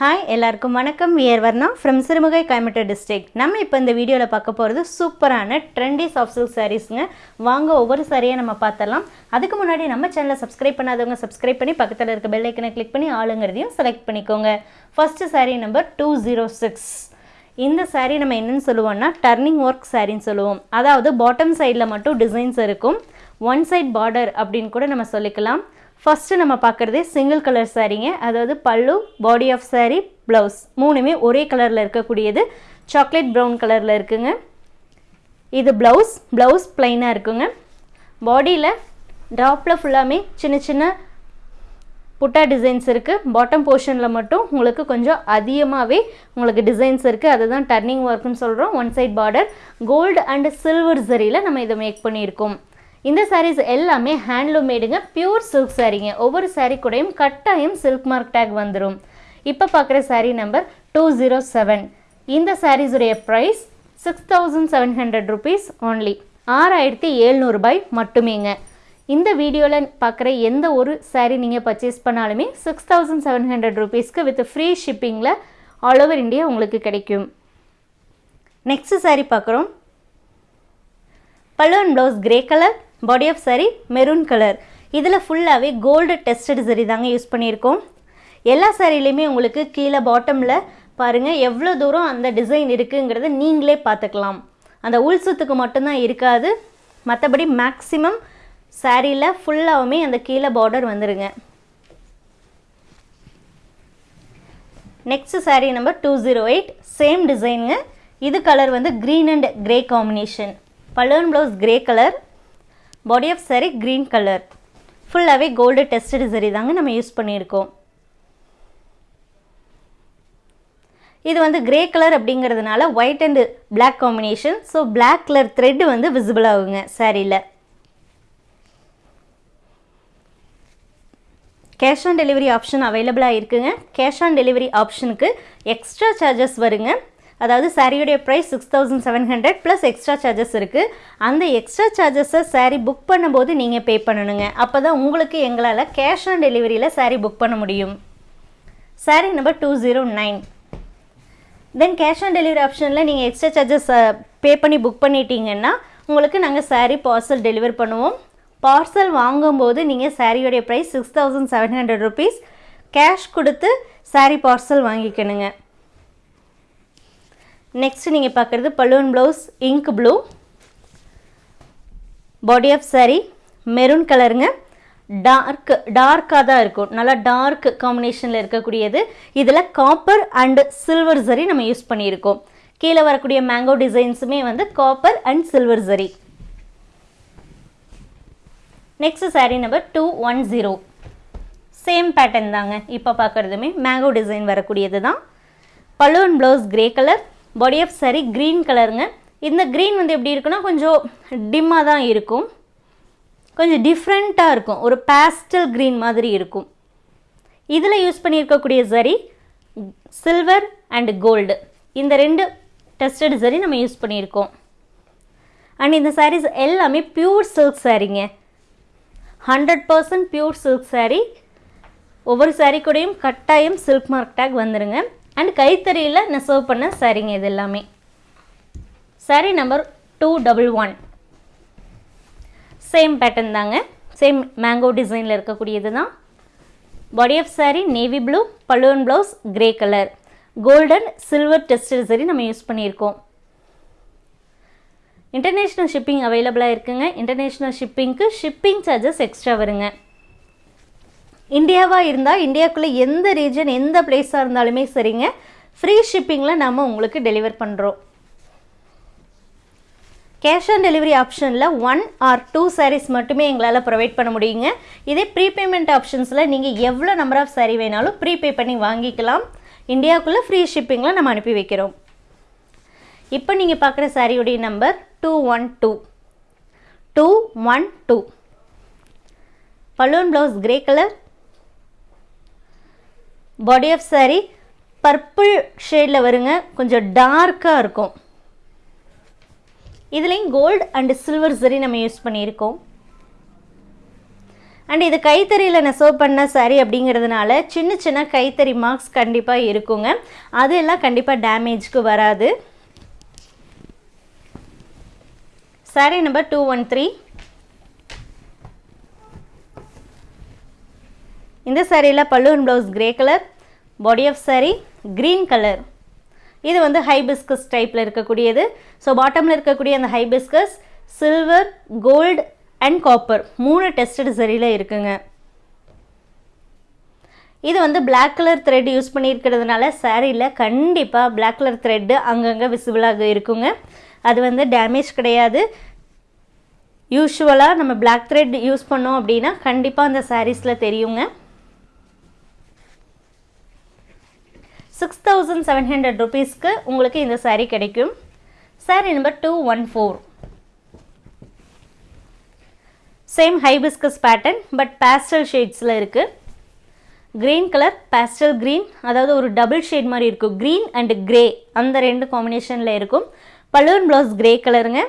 Hi எல்லாருக்கும் வணக்கம். We're Varna from Sirumugai Coimbatore district நம்ம இப்போ இந்த வீடியோவில் பார்க்க போகிறது சூப்பரான ட்ரெண்டி சாஃப்ட் சில்க் சாரீஸுங்க வாங்க ஒவ்வொரு சாரியை நம்ம பார்த்தலாம் அதுக்கு முன்னாடி நம்ம சேனலை சப்ஸ்கிரைப் பண்ணாதவங்க சப்ஸ்கிரைப் பண்ணி பக்கத்தில் இருக்க பெல் ஐக்கனை கிளிக் பண்ணி ஆளுங்கிறதையும் செலக்ட் பண்ணிக்கோங்க. First saree number two zero six இந்த சாரீ நம்ம என்னன்னு சொல்லுவோம்னா டர்னிங் ஒர்க் சாரின்னு சொல்லுவோம். அதாவது பாட்டம் சைடில் மட்டும் டிசைன்ஸ் இருக்கும். ஒன் சைட் பார்டர் அப்படின்னு கூட நம்ம சொல்லிக்கலாம். ஃபஸ்ட்டு நம்ம பார்க்குறதே சிங்கிள் கலர் சாரீங்க அதாவது பல்லு பாடி ஆஃப் சாரீ ப்ளவுஸ் மூணுமே ஒரே கலரில் இருக்கக்கூடியது. சாக்லேட் ப்ரௌன் கலரில் இருக்குங்க. இது ப்ளவுஸ் ப்ளவுஸ் ப்ளைனாக இருக்குங்க. பாடியில் டாப்பில் ஃபுல்லாமே சின்ன சின்ன புட்டா டிசைன்ஸ் இருக்குது பாட்டம் போர்ஷனில் மட்டும் உங்களுக்கு கொஞ்சம் அதிகமாகவே உங்களுக்கு டிசைன்ஸ் இருக்குது அதுதான் டர்னிங் ஒர்க்குன்னு சொல்கிறோம் one side border gold and silver ஜரியில் நம்ம இதை மேக் பண்ணியிருக்கோம். இந்த சாரீஸ் எல்லாமே ஹேண்ட்லூம் மேடுங்க பியூர் சில்க் சாரீங்க ஒவ்வொரு சாரீ கூடயும் கட்டாயம் சில்க் மார்க் டேக் வந்துடும் இப்போ பார்க்குற saree number two zero seven இந்த சாரீஸுடைய price six thousand seven hundred rupees only ஆறாயிரத்தி எழுநூறுபாய் மட்டுமேங்க. இந்த வீடியோவில் பார்க்குற எந்த ஒரு சாரீ நீங்கள் பர்ச்சேஸ் பண்ணாலுமே சிக்ஸ் தௌசண்ட் செவன் ஹண்ட்ரட் ருபீஸ்க்கு வித் ஃப்ரீ ஷிப்பிங்கில் ஆல் ஓவர் இந்தியா உங்களுக்கு கிடைக்கும். நெக்ஸ்ட் சாரீ பார்க்குறோம் balloon blouse grey colour body of saree maroon colour இதில் ஃபுல்லாகவே கோல்டு டெஸ்டட் சரி தாங்க யூஸ் பண்ணியிருக்கோம். எல்லா சாரிலையுமே உங்களுக்கு கீழே பாட்டமில் பாருங்கள் எவ்வளோ தூரம் அந்த டிசைன் இருக்குங்கிறத நீங்களே பார்த்துக்கலாம். அந்த உள் சுத்துக்கு மட்டும்தான் இருக்காது. மற்றபடி மேக்ஸிமம் சாரியில் ஃபுல்லாகவுமே அந்த கீழே பார்டர் வந்துடுங்க next saree number two zero eight same டிசைனுங்க இது கலர் வந்து green and grey combination balloon blouse grey colour body of saree green colour ஃபுல்லாகவே கோல்டு டெஸ்டட் சரி தாங்க நம்ம யூஸ் பண்ணியிருக்கோம். இது வந்து கிரே கலர் அப்படிங்கிறதுனால white and black combination so black colour thread வந்து விசிபிள் ஆகுங்க சாரியில் கேஷ் ஆன் டெலிவரி ஆப்ஷன் அவைலபிளாக இருக்குங்க. கேஷ் ஆன் டெலிவரி ஆப்ஷனுக்கு எக்ஸ்ட்ரா சார்ஜஸ் வருங்க. அதாவது சாரியுடைய price six thousand seven hundred plus extra charges இருக்குது அந்த எக்ஸ்ட்ரா சார்ஜஸை சாரீ புக் பண்ணும்போது நீங்கள் பே பண்ணணுங்க. அப்போ தான் உங்களுக்கு எங்களால் கேஷ் ஆன் டெலிவரியில் சாரீ புக் பண்ண முடியும். Saree number two zero nine then cash on delivery ஆப்ஷனில் நீங்கள் எக்ஸ்ட்ரா சார்ஜஸ் பே பண்ணி புக் பண்ணிட்டீங்கன்னா உங்களுக்கு நாங்கள் சாரீ பார்சல் டெலிவர் பண்ணுவோம். பார்சல் வாங்கும்போது நீங்கள் சாரியோடைய price six thousand seven hundred rupees cash கொடுத்து சாரீ பார்சல் வாங்கிக்கணுங்க. நெக்ஸ்ட் நீங்கள் பார்க்குறது balloon blouse ink blue body of saree maroon கலருங்க டார்க் டார்க்காக தான் இருக்கும். நல்லா டார்க் காம்பினேஷனில் இருக்கக்கூடியது. இதில் காப்பர் அண்ட் சில்வர் சரி நம்ம யூஸ் பண்ணியிருக்கோம். கீழே வரக்கூடிய மேங்கோ டிசைன்ஸுமே வந்து காப்பர் அண்ட் சில்வர் சரி next saree number two one zero same pattern தாங்க. இப்போ பார்க்குறதுமே மேங்கோ டிசைன் வரக்கூடியது தான். Balloon blouse grey colour body of saree green கலருங்க இந்த க்ரீன் வந்து எப்படி இருக்குன்னா கொஞ்சம் டிம்மாக தான் இருக்கும். கொஞ்சம் டிஃப்ரெண்ட்டாக இருக்கும். ஒரு பேஸ்டல் க்ரீன் மாதிரி இருக்கும். இதில் யூஸ் பண்ணியிருக்கக்கூடிய சரி சில்வர் அண்ட் கோல்டு இந்த ரெண்டு டெஸ்டட் சரி நம்ம யூஸ் பண்ணியிருக்கோம். அண்ட் இந்த சாரீஸ் எல்லாமே pure silk சாரீங்க hundred percent pure silk saree ஒவ்வொரு சாரீ கூடயும் கட்டாயம் சில்க் மார்க் டேக் வந்துருங்க. அண்ட் கைத்தறியில் நெசவு பண்ண சரிங்க இது எல்லாமே. Saree number two double one same pattern தாங்க. சேம் மேங்கோ டிசைனில் இருக்கக்கூடியது தான். Body of saree navy blue balloon blouse grey colour golden silver tester சரி நம்ம யூஸ் பண்ணியிருக்கோம். இன்டர்நேஷ்னல் ஷிப்பிங் அவைலபிளாக இருக்குங்க. இன்டர்நேஷ்னல் ஷிப்பிங்க்கு ஷிப்பிங் சார்ஜஸ் எக்ஸ்ட்ரா வருங்க. இந்தியாவாக இருந்தால் இந்தியாவுக்குள்ளே எந்த ரீஜன் எந்த பிளேஸாக இருந்தாலுமே சரிங்க. ஃப்ரீ ஷிப்பிங்கில் நம்ம உங்களுக்கு டெலிவர் பண்ணுறோம் கேஷ் ஆன் டெலிவரி ஆப்ஷனில் ஒன் ஆர் டூ சாரீஸ் மட்டுமே எங்களால் ப்ரொவைட் பண்ண முடியுங்க. இதே ப்ரீபேமெண்ட் ஆப்ஷன்ஸில் நீங்கள் எவ்வளோ நம்பர் ஆஃப் சாரீ வேணாலும் ப்ரீபே பண்ணி வாங்கிக்கலாம். இந்தியாவுக்குள்ளே ஃப்ரீ ஷிப்பிங்கில் நம்ம அனுப்பி வைக்கிறோம். இப்போ நீங்கள் பார்க்குற சாரியுடைய number two one two two one two balloon blouse grey colour body of saree purple ஷேடில் வருங்க. கொஞ்சம் டார்க்காக இருக்கும். இதுலேயும் கோல்டு அண்டு சில்வர் சரி நம்ம யூஸ் பண்ணியிருக்கோம். அண்ட் இது கைத்தறியில் நெசவு பண்ண சாரி அப்படிங்கிறதுனால சின்ன சின்ன கைத்தறி மார்க்ஸ் கண்டிப்பாக இருக்குங்க. அது எல்லாம் கண்டிப்பாக டேமேஜ்க்கு வராது. Saree number two one three இந்த சாரியில் பல்லுவன் blouse grey colour body of saree green colour இது வந்து ஹைபிஸ்கஸ் டைப்பில் இருக்கக்கூடியது. ஸோ பாட்டமில் இருக்கக்கூடிய அந்த hibiscus silver gold and copper மூணு டெஸ்டட் சரியில் இருக்குங்க. இது வந்து பிளாக் கலர் த்ரெட் யூஸ் பண்ணியிருக்கிறதுனால சாரியில் கண்டிப்பாக பிளாக் கலர் த்ரெட்டு அங்கங்கே விசிபிளாக இருக்குங்க. அது வந்து டேமேஜ் கிடையாது. யூஷுவலாக நம்ம பிளாக் த்ரெட் யூஸ் பண்ணோம் அப்படின்னா கண்டிப்பாக அந்த சாரீஸில் தெரியுங்க. சிக்ஸ் தௌசண்ட் செவன் ஹண்ட்ரட் ருபீஸ்க்கு உங்களுக்கு இந்த சாரீ கிடைக்கும். Saree number two one four same hibiscus pattern but pastel ஷேட்ஸில் இருக்குது க்ரீன் கலர் பேஸ்டல் க்ரீன் அதாவது ஒரு டபுள் ஷேட் மாதிரி இருக்கும். க்ரீன் அண்ட் கிரே அந்த ரெண்டு காம்பினேஷனில் இருக்கும். பலூன் ப்ளவுஸ் க்ரே கலருங்க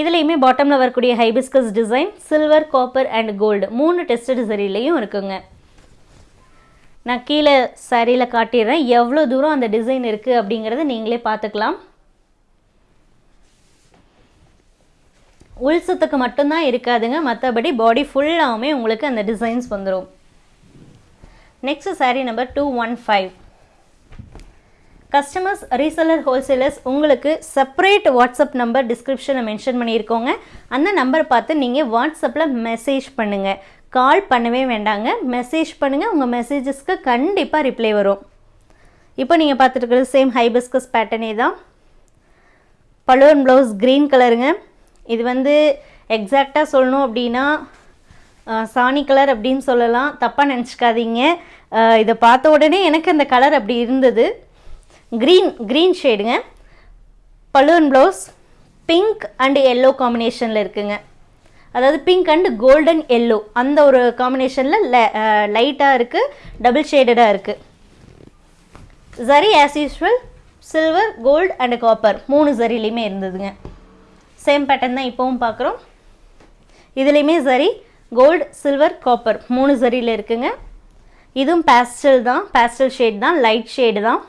இதுலேயுமே பாட்டமில் வரக்கூடிய hibiscus design silver copper and gold மூணு டெஸ்ட் சரிலையும் இருக்குங்க. நான் கீழே சரியில் காட்டிடுறேன். எவ்வளோ தூரம் அந்த டிசைன் இருக்குது அப்படிங்கிறத நீங்களே பார்த்துக்கலாம். உள்சத்துக்கு மட்டும்தான் இருக்காதுங்க. மற்றபடி பாடி ஃபுல்லாகவுமே உங்களுக்கு அந்த டிசைன்ஸ் வந்துடும் next saree number two one five customers reseller wholesalers உங்களுக்கு செப்பரேட் வாட்ஸ்அப் நம்பர் டிஸ்கிரிப்ஷனில் மென்ஷன் பண்ணியிருக்கோங்க. அந்த நம்பர் பார்த்து நீங்கள் வாட்ஸ்அப்பில் மெசேஜ் பண்ணுங்கள் கால் பண்ணவே வேண்டாங்க. மெசேஜ் பண்ணுங்கள் உங்கள் மெசேஜஸ்க்கு கண்டிப்பாக ரிப்ளை வரும். இப்போ நீங்கள் பார்த்துட்டு சேம் ஹைபிஸ்கஸ் பேட்டர்னே தான். பலூன் ப்ளவுஸ் க்ரீன் கலருங்க இது வந்து எக்ஸாக்டாக சொல்லணும் அப்படின்னா சாணி கலர் அப்படின்னு சொல்லலாம். தப்பாக நினச்சிக்காதீங்க. இதை பார்த்த உடனே எனக்கு அந்த கலர் அப்படி இருந்தது. Green green ஷேடுங்க balloon blouse pink and yellow காம்பினேஷனில் இருக்குங்க. அதாவது பிங்க் அண்டு கோல்டன் எல்லோ அந்த ஒரு காம்பினேஷனில் லைட்டாக இருக்குது டபுள் ஷேடடாக இருக்குது zari as usual silver gold and copper மூணு ஜரிலையுமே இருந்ததுங்க. சேம் பேட்டர்ன் தான் இப்போவும் பார்க்குறோம் இதுலேயுமே சரி கோல்டு சில்வர் காப்பர் மூணு சரியில் இருக்குங்க. இதுவும் பேஸ்டல் தான் பேஸ்டல் ஷேட் தான் லைட் ஷேடு தான்.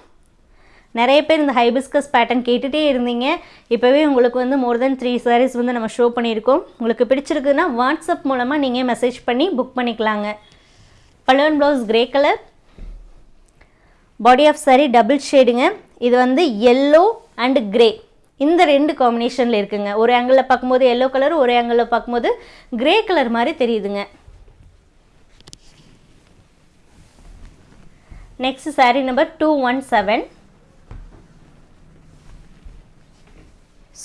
நிறைய பேர் இந்த ஹைபிஸ்கஸ் பேட்டர்ன் கேட்டுகிட்டே இருந்தீங்க. இப்போவே உங்களுக்கு வந்து மோர் தென் த்ரீ சாரீஸ் வந்து நம்ம ஷோ பண்ணியிருக்கோம். உங்களுக்கு பிடிச்சிருக்குன்னா வாட்ஸ்அப் மூலமாக நீங்கள் மெசேஜ் பண்ணி புக் பண்ணிக்கலாங்க. Balloon blouse grey colour body of saree double ஷேடுங்க இது வந்து எல்லோ அண்ட் கிரே இந்த ரெண்டு காம்பினேஷனில் இருக்குங்க. ஒரு ஆங்கிளில் பார்க்கும்போது எல்லோ கலர் ஒரு ஆங்கிளில் பார்க்கும்போது கிரே கலர் மாதிரி தெரியுதுங்க. Next saree number two one seven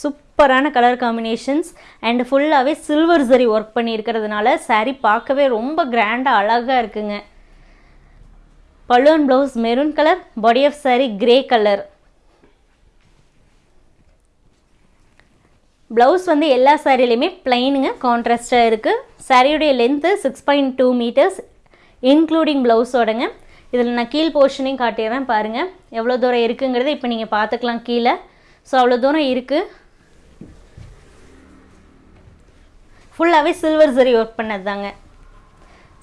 சூப்பரான கலர் காம்பினேஷன்ஸ் அண்ட் ஃபுல்லாகவே சில்வர் சரி ஒர்க் பண்ணியிருக்கிறதுனால சாரீ பார்க்கவே ரொம்ப கிராண்டாக அழகாக இருக்குங்க. Balloon blouse maroon colour body of saree grey colour blouse வந்து எல்லா சாரீலையுமே பிளைனுங்க கான்ட்ராஸ்டாக இருக்குது சாரியுடைய length six point two metres including ப்ளவுஸோடங்க இதில் நான் கீழ் போர்ஷனையும் காட்டிடுறேன் பாருங்கள் எவ்வளோ தூரம் இருக்குங்கிறத இப்போ நீங்கள் பார்த்துக்கலாம் கீழே. ஸோ அவ்வளோ தூரம் இருக்குது ஃபுல்லாகவே சில்வர் சரி ஒர்க் பண்ணது தாங்க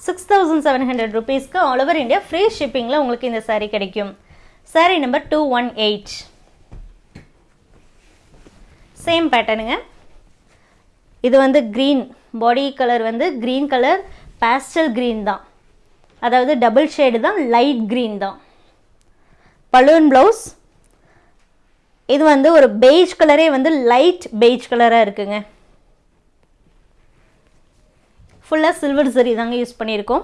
சிக்ஸ் தௌசண்ட் செவன் ஹண்ட்ரட் ருபீஸ்க்கு ஆல் ஓவர் இந்தியா ஃப்ரீ ஷிப்பிங்கில் உங்களுக்கு இந்த சாரீ கிடைக்கும். Saree number two one eight same பேட்டர்னுங்க இது வந்து க்ரீன் பாடி கலர் வந்து க்ரீன் கலர் பேஸ்டல் க்ரீன் தான். அதாவது டபுள் ஷேடு தான் லைட் க்ரீன் தான். பலூன் ப்ளவுஸ் இது வந்து ஒரு பெய்ஜ் கலரே வந்து லைட் பெய்ஜ் கலராக இருக்குங்க. ஃபுல்லாக சில்வர் சரி தாங்க யூஸ் பண்ணியிருக்கோம்.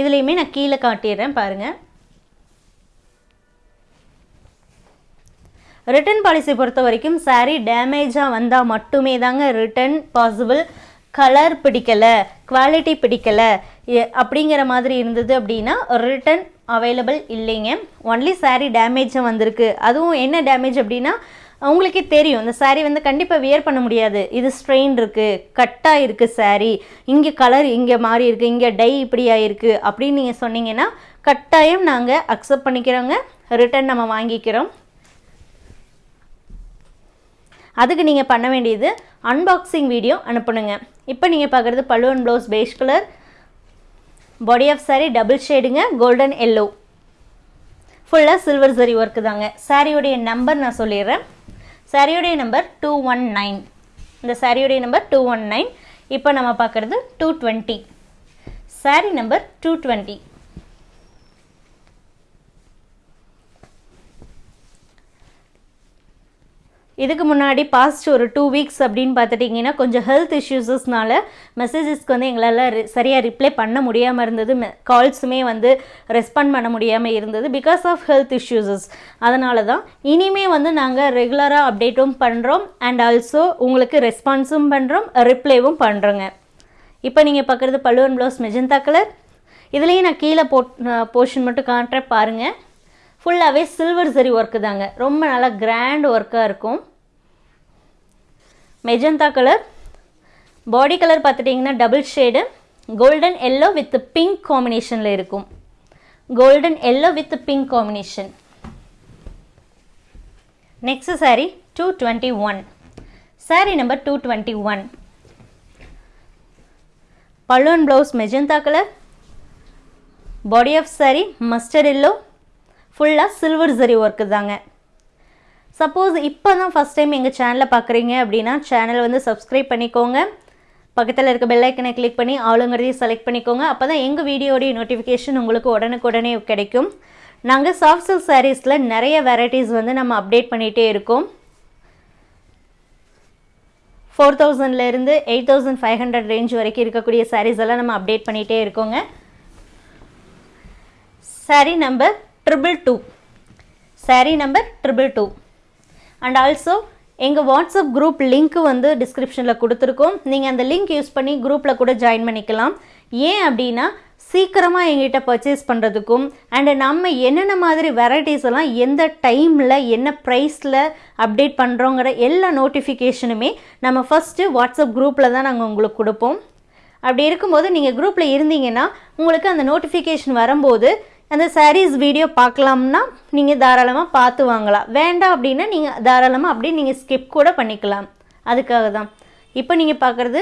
இதுலேயுமே நான் கீழே காட்டிடுறேன் பாருங்கள் ரிட்டர்ன் பாலிசி பொறுத்த வரைக்கும் சாரீ டேமேஜாக வந்தால் மட்டுமே தாங்க ரிட்டர்ன் பாசிபிள் கலர் பிடிக்கலை குவாலிட்டி பிடிக்கலை அப்படிங்கிற மாதிரி இருந்தது அப்படின்னா ரிட்டர்ன் அவைலபிள் இல்லைங்க. ஒன்லி சாரீ டேமேஜாக வந்திருக்கு. அதுவும் என்ன டேமேஜ் அப்படின்னா உங்களுக்கே தெரியும் இந்த சாரீ வந்து கண்டிப்பாக வியர் பண்ண முடியாது. இது ஸ்ட்ரெயின் இருக்குது கட்டாக இருக்குது சாரீ இங்கே கலர் இங்கே மாறி இருக்குது இங்கே டை இப்படி ஆகிருக்கு அப்படின்னு நீங்கள் சொன்னீங்கன்னா கட்டாயம் நாங்கள் அக்செப்ட் பண்ணிக்கிறோங்க. ரிட்டர்ன் நம்ம வாங்கிக்கிறோம். அதுக்கு நீங்கள் பண்ண வேண்டியது அன்பாக்சிங் வீடியோ அனுப்பணுங்க. இப்போ நீங்கள் பார்க்குறது பல்லுவன் blouse peach colour body of saree double ஷேடுங்க golden yellow ஃபுல்லாக சில்வர் சரி ஒர்க்கு தாங்க. சாரியுடைய நம்பர் நான் சொல்லிடுறேன். சரியுடைய நம்பர் டூ ஒன் நைன் இந்த சரியுடைய நம்பர் டூ ஒன் நைன் இப்போ நம்ம பார்க்குறது two twenty saree number two twenty இதுக்கு முன்னாடி பாஸ்ட் ஒரு டூ வீக்ஸ் அப்படின்னு பார்த்துட்டிங்கன்னா கொஞ்சம் ஹெல்த் இஷ்யூஸஸ்னால மெசேஜஸ்க்கு வந்து எங்களால் ரி- சரியாக ரிப்ளை பண்ண முடியாமல் இருந்தது. கால்ஸுமே வந்து ரெஸ்பாண்ட் பண்ண முடியாமல் இருந்தது பிகாஸ் ஆஃப் ஹெல்த் இஷ்யூஸஸ் அதனால தான் இனிமே வந்து நாங்கள் ரெகுலராக அப்டேட்டும் பண்ணுறோம் அண்ட் ஆல்சோ உங்களுக்கு ரெஸ்பான்ஸும் பண்ணுறோம் ரிப்ளைவும் பண்ணுறோங்க இப்போ நீங்கள் பார்க்குறது பல்லுவன் ப்ளவுஸ் மெஜந்தா கலர் இதுலேயும் நான் கீழே போட் போர்ஷன் மட்டும் காட்டுறேன் பாருங்கள் ஃபுல்லாகவே சில்வர் சரி ஒர்க்கு தாங்க. ரொம்ப நல்லா கிராண்ட் ஒர்க்காக இருக்கும். மெஜந்தா கலர் பாடி கலர் பார்த்துட்டிங்கன்னா double shade golden yellow with pink காம்பினேஷனில் இருக்கும். Golden yellow with pink combination next saree two twenty one saree number two twenty one பல்லுவன் blouse magenta colour body of saree mustard yellow ஃபுல்லாக silver zari work தாங்க. Suppose இப்போ தான் first time எங்கள் சேனலை பார்க்குறீங்க அப்படின்னா சேனலை வந்து சப்ஸ்கிரைப் பண்ணிக்கோங்க. பக்கத்தில் இருக்க பெல்லைக்கனை கிளிக் பண்ணி ஆளுங்கிறதையும் செலக்ட் பண்ணிக்கோங்க. அப்போ தான் எங்கள் வீடியோடைய நோட்டிஃபிகேஷன் உங்களுக்கு உடனுக்குடனே கிடைக்கும். நாங்கள் சாஃப்ட் சில்க் சாரீஸில் நிறைய வெரைட்டிஸ் வந்து நம்ம அப்டேட் பண்ணிகிட்டே இருக்கோம். ஃபோர் தௌசண்ட்லேருந்து eight thousand five hundred range வரைக்கும் இருக்கக்கூடிய சாரீஸ் எல்லாம் நம்ம அப்டேட் பண்ணிகிட்டே இருக்கோங்க. Saree number triple two saree number triple two and also எங்கள் வாட்ஸ்அப் குரூப் லிங்க் வந்து டிஸ்கிரிப்ஷனில் கொடுத்துருக்கோம். நீங்கள் அந்த லிங்க் யூஸ் பண்ணி குரூப்பில் கூட ஜாயின் பண்ணிக்கலாம். ஏன் அப்படின்னா சீக்கிரமாக எங்கிட்ட பர்ச்சேஸ் பண்ணுறதுக்கும் அண்டு நம்ம என்னென்ன மாதிரி வெரைட்டிஸ் எல்லாம் எந்த டைமில் என்ன ப்ரைஸில் அப்டேட் பண்ணுறோங்கிற எல்லா நோட்டிஃபிகேஷனுமே நம்ம ஃபஸ்ட்டு வாட்ஸ்அப் குரூப்பில் தான் நாங்கள் உங்களுக்கு கொடுப்போம். அப்படி இருக்கும்போது நீங்கள் குரூப்பில் இருந்தீங்கன்னா உங்களுக்கு அந்த நோட்டிஃபிகேஷன் வரும்போது அந்த சாரீஸ் வீடியோ பார்க்கலாம்னா நீங்கள் தாராளமாக பார்த்து வாங்கலாம். வேண்டாம் அப்படின்னா நீங்கள் தாராளமாக அப்படியே நீங்கள் ஸ்கிப் கூட பண்ணிக்கலாம். அதுக்காக தான். இப்போ நீங்கள் பார்க்குறது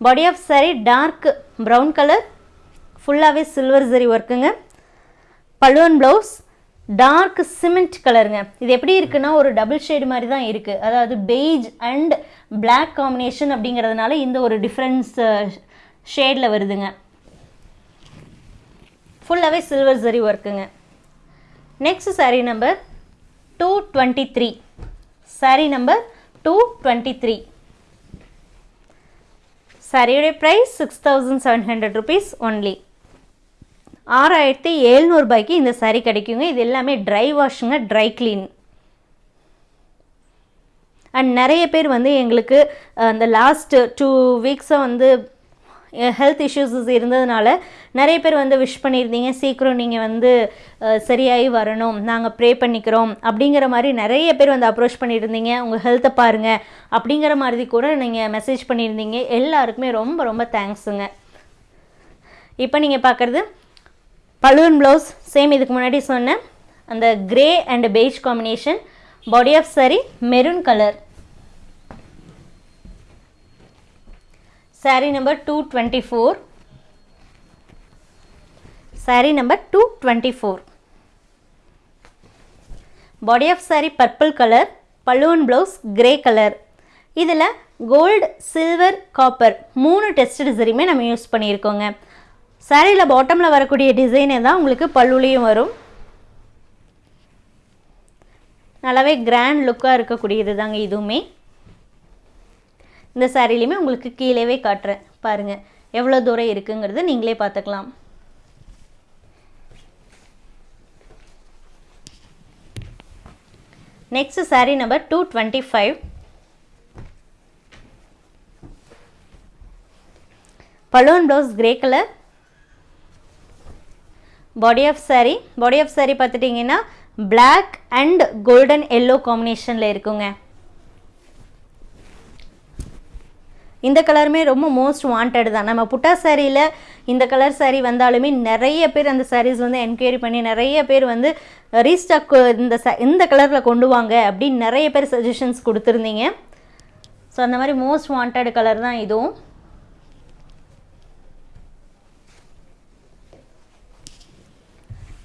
body of saree dark brown colour ஃபுல்லாகவே சில்வர் சரி ஒர்க்குங்க பல்லுவன் ப்ளவுஸ் டார்க் சிமெண்ட் கலருங்க இது எப்படி இருக்குன்னா ஒரு டபுள் ஷேடு மாதிரி தான் இருக்குது அதாவது பெய்ஜ் அண்ட் பிளாக் காம்பினேஷன் அப்படிங்கிறதுனால இந்த ஒரு டிஃப்ரென்ஸ் ஷேடில் வருதுங்க. ஃபுல்லாகவே சில்வர் சரி ஒர்க்குங்க next saree number two twenty three saree number two twenty three சாரியுடைய price six thousand seven hundred rupees only ஆறாயிரத்தி எழுநூறுபாய்க்கு இந்த saree கிடைக்குங்க. இது எல்லாமே ட்ரை வாஷுங்க ட்ரை க்ளீன் அண்ட் நிறைய பேர் வந்து எங்களுக்கு அந்த லாஸ்ட்டு டூ வீக்ஸாக வந்து ஹெல்த் இஷ்யூஸஸ் இருந்ததுனால நிறைய பேர் வந்து விஷ் பண்ணியிருந்தீங்க. சீக்கிரம் நீங்கள் வந்து சரியாகி வரணும். நாங்கள் ப்ரே பண்ணிக்கிறோம். அப்படிங்கிற மாதிரி நிறைய பேர் வந்து அப்ரோச் பண்ணியிருந்தீங்க. உங்கள் ஹெல்த்தை பாருங்கள் அப்படிங்கிற மாதிரி கூட நீங்கள் மெசேஜ் பண்ணியிருந்தீங்க. எல்லாருக்குமே ரொம்ப ரொம்ப தேங்க்ஸுங்க இப்போ நீங்கள் பார்க்குறது பலூன் ப்ளவுஸ் சேம் இதுக்கு முன்னாடி சொன்னேன் அந்த grey and beige combination body of சரி maroon colour saree number two twenty four saree number two twenty four body of saree purple colour balloon blouse grey colour இதில் கோல்டு சில்வர் காப்பர் மூணு test டிசைனுமே நம்ம use பண்ணியிருக்கோங்க. சாரியில் பாட்டமில் வரக்கூடிய டிசைனே தான் உங்களுக்கு பல்லுலேயும் வரும். நல்லாவே கிராண்ட் லுக்காக இருக்கக்கூடியது தாங்க இதுவுமே. இந்த சாரிலையுமே உங்களுக்கு கீழேவே காட்டுறேன். பாருங்கள் எவ்வளோ தூரம் இருக்குங்கிறத நீங்களே பார்த்துக்கலாம். Next saree number two twenty five balloon blouse grey colour body of saree. Body of saree பார்த்துட்டிங்கன்னா பிளாக் அண்ட் கோல்டன் எல்லோ காம்பினேஷனில் இருக்குங்க. இந்த கலருமே ரொம்ப மோஸ்ட் வாண்டட் தான். நம்ம புட்டா சாரியில் இந்த கலர் சாரீ வந்தாலுமே நிறைய பேர் அந்த சாரீஸ் வந்து என்கொயரி பண்ணி நிறைய பேர் வந்து ரீஸ்டாக் இந்த ச இந்த கலரில் கொண்டு வாங்க அப்படின்னு நிறைய பேர் சஜஷன்ஸ் கொடுத்துருந்தீங்க. ஸோ அந்த மாதிரி மோஸ்ட் வாண்டட் கலர் தான் இதுவும்.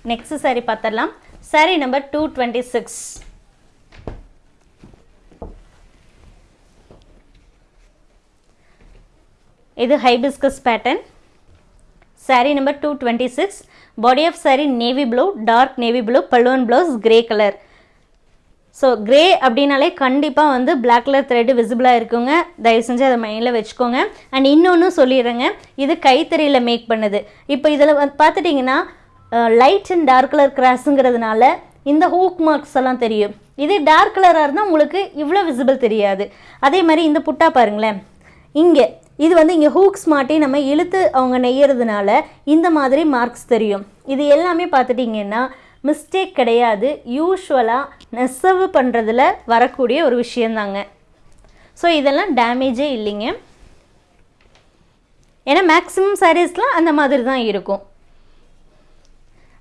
நெக்ஸ்ட் saree பார்த்துடலாம். Saree number two twenty six இது hibiscus pattern saree number two twenty six body of saree navy blue dark navy blue பல்லுவன் blouse grey colour so grey அப்படின்னாலே கண்டிப்பாக வந்து பிளாக் கலர் த்ரெட்டு விசிபிளாக இருக்குங்க. தயவு செஞ்சு அதை மைண்டில் வச்சுக்கோங்க. அண்ட் இன்னொன்று சொல்லிடுறேங்க. இது கைத்தறியில் மேக் பண்ணுது. இப்போ இதில் பார்த்துட்டிங்கன்னா லைட் அண்ட் டார்க் கலர் கிராஸுங்கிறதுனால இந்த ஹூக் மார்க்ஸ் எல்லாம் தெரியும். இதே டார்க் கலராக இருந்தால் உங்களுக்கு இவ்வளோ விசிபிள் தெரியாது. அதே மாதிரி இந்த புட்டா பாருங்களேன். இங்கே இது வந்து இங்கே ஹூக்ஸ் மாட்டி நம்ம இழுத்து அவங்க நெய்யறதுனால இந்த மாதிரி மார்க்ஸ் தெரியும். இது எல்லாமே பார்த்துட்டிங்கன்னா மிஸ்டேக் கிடையாது. யூஸ்வலாக நெசவு பண்ணுறதுல வரக்கூடிய ஒரு விஷயந்தாங்க. ஸோ இதெல்லாம் டேமேஜே இல்லைங்க. ஏன்னா மேக்ஸிமம் சாரீஸ்லாம் அந்த மாதிரி தான் இருக்கும்.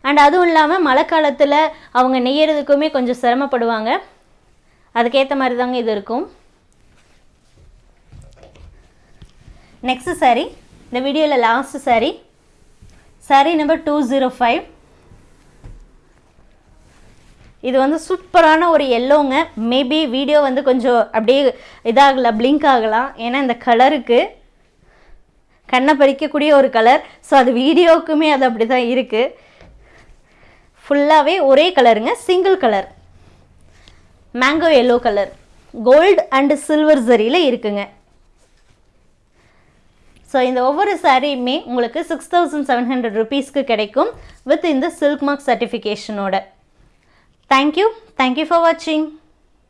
அண்ட் அதுவும் இல்லாமல் மழை காலத்தில் அவங்க நெய்யறதுக்குமே கொஞ்சம் சிரமப்படுவாங்க. அதுக்கேற்ற மாதிரி தாங்க இது இருக்கும். Next saree. இந்த வீடியோவில் last saree. Saree number two zero five இது வந்து சூப்பரான ஒரு எல்லோங்க மேபி வீடியோ வந்து கொஞ்சம் அப்படியே இதாகலாம் பிளிங்க் ஆகலாம். ஏன்னா இந்த கலருக்கு கண்ணை பறிக்கக்கூடிய ஒரு கலர் ஸோ அது வீடியோவுக்குமே அது அப்படி தான் இருக்குது ஃபுல்லாகவே ஒரே கலருங்க single colour mango yellow colour gold and silver ஜரியில் இருக்குங்க. ஸோ இந்த ஒவ்வொரு சாரியுமே உங்களுக்கு சிக்ஸ் தௌசண்ட் செவன் ஹண்ட்ரட் ருபீஸ்க்கு கிடைக்கும் வித் இந்த silk mark சர்டிஃபிகேஷனோட thank you thank you for வாட்சிங்